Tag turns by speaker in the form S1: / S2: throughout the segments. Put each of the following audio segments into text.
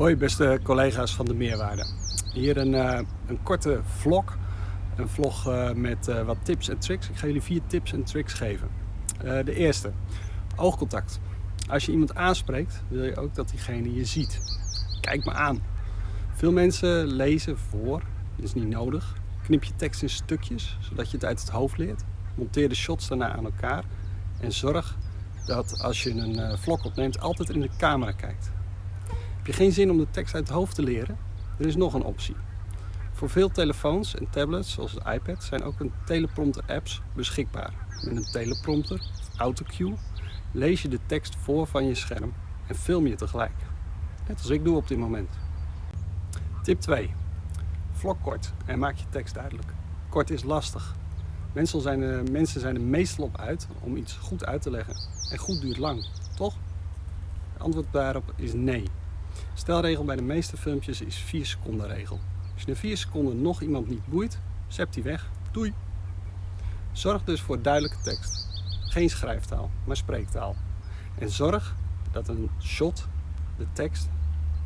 S1: Hoi beste collega's van de Meerwaarde. Hier een, uh, een korte vlog. Een vlog uh, met uh, wat tips en tricks. Ik ga jullie vier tips en tricks geven. de eerste, oogcontact. Als je iemand aanspreekt, wil je ook dat diegene je ziet. Kijk me aan. Veel mensen lezen voor, dat is niet nodig. Knip je tekst in stukjes, zodat je het uit het hoofd leert. Monteer de shots daarna aan elkaar. En zorg dat als je een vlog opneemt, altijd in de camera kijkt. Heb je geen zin om de tekst uit het hoofd te leren? Er is nog een optie. Voor veel telefoons en tablets, zoals de iPad, zijn ook een teleprompter apps beschikbaar. Met een teleprompter, autocue, lees je de tekst voor van je scherm en film je tegelijk. Net als ik doe op dit moment. Tip 2. Vlog kort en maak je tekst duidelijk. Kort is lastig. Mensen zijn, er, mensen zijn er meestal op uit om iets goed uit te leggen. En goed duurt lang, toch? Het antwoord daarop is nee. Stelregel bij de meeste filmpjes is 4 seconden regel. Als je na 4 seconden nog iemand niet boeit, zet die weg. Doei! Zorg dus voor duidelijke tekst. Geen schrijftaal, maar spreektaal. En zorg dat een shot, de tekst,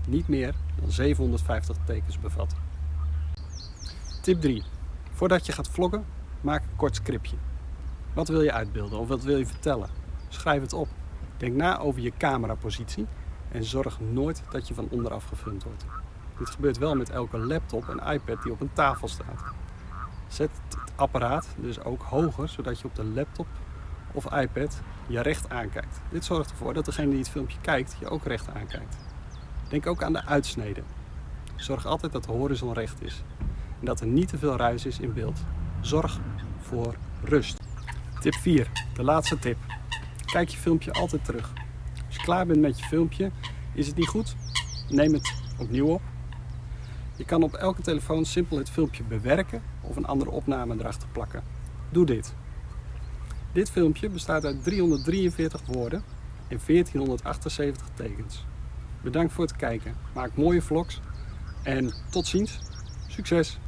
S1: niet meer dan 750 tekens bevat. Tip 3. Voordat je gaat vloggen, maak een kort scriptje. Wat wil je uitbeelden of wat wil je vertellen? Schrijf het op. Denk na over je camerapositie en zorg nooit dat je van onderaf gefilmd wordt. Dit gebeurt wel met elke laptop en iPad die op een tafel staat. Zet het apparaat dus ook hoger, zodat je op de laptop of iPad je recht aankijkt. Dit zorgt ervoor dat degene die het filmpje kijkt je ook recht aankijkt. Denk ook aan de uitsnede. Zorg altijd dat de horizon recht is en dat er niet te veel ruis is in beeld. Zorg voor rust. Tip 4, de laatste tip. Kijk je filmpje altijd terug. Als je klaar bent met je filmpje, is het niet goed? Neem het opnieuw op. Je kan op elke telefoon simpel het filmpje bewerken of een andere opname erachter plakken. Doe dit. Dit filmpje bestaat uit 343 woorden en 1478 tekens. Bedankt voor het kijken. Maak mooie vlogs en tot ziens. Succes!